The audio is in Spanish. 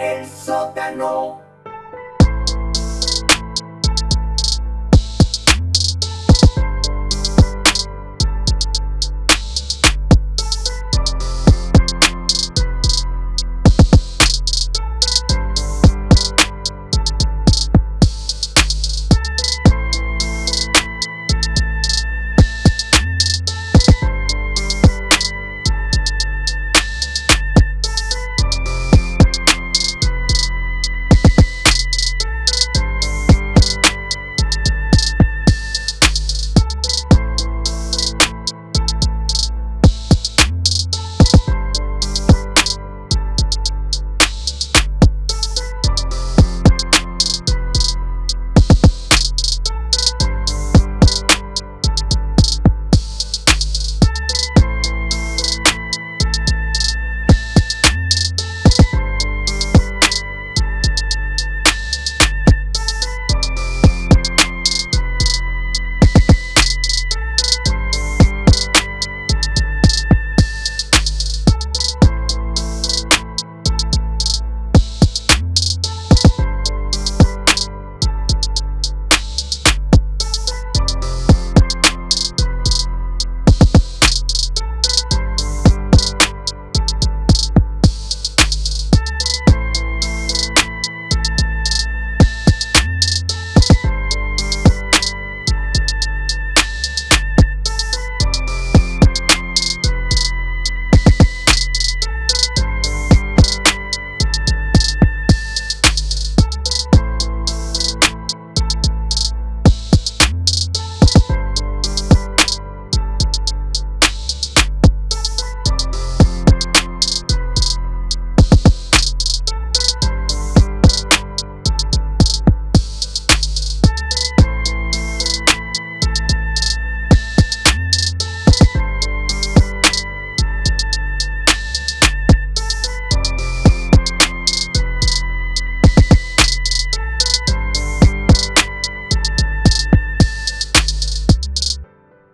el sótano.